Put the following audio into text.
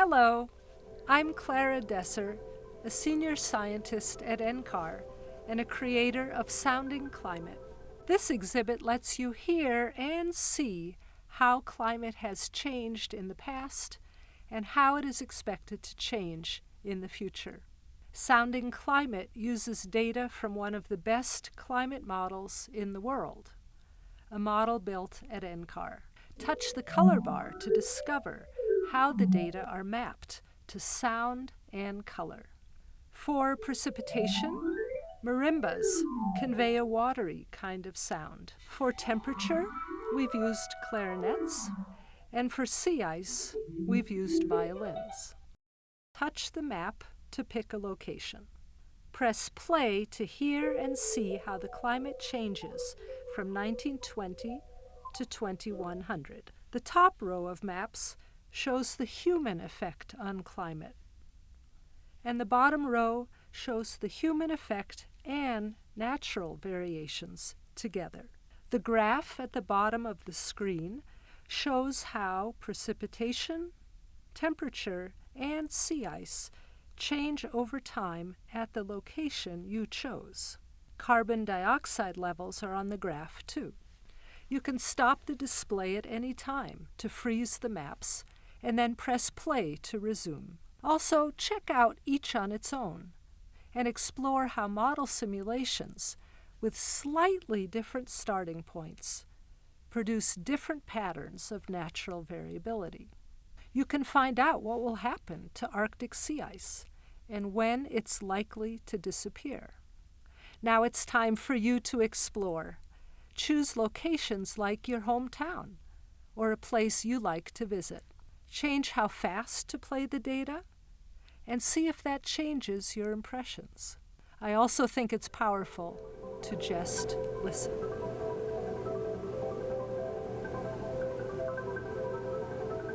Hello, I'm Clara Deser, a senior scientist at NCAR and a creator of Sounding Climate. This exhibit lets you hear and see how climate has changed in the past and how it is expected to change in the future. Sounding Climate uses data from one of the best climate models in the world, a model built at NCAR. Touch the color bar to discover how the data are mapped to sound and color. For precipitation, marimbas convey a watery kind of sound. For temperature, we've used clarinets, and for sea ice, we've used violins. Touch the map to pick a location. Press play to hear and see how the climate changes from 1920 to 2100. The top row of maps shows the human effect on climate, and the bottom row shows the human effect and natural variations together. The graph at the bottom of the screen shows how precipitation, temperature, and sea ice change over time at the location you chose. Carbon dioxide levels are on the graph too. You can stop the display at any time to freeze the maps and then press play to resume. Also, check out each on its own and explore how model simulations with slightly different starting points produce different patterns of natural variability. You can find out what will happen to Arctic sea ice and when it's likely to disappear. Now it's time for you to explore. Choose locations like your hometown or a place you like to visit. Change how fast to play the data and see if that changes your impressions. I also think it's powerful to just listen.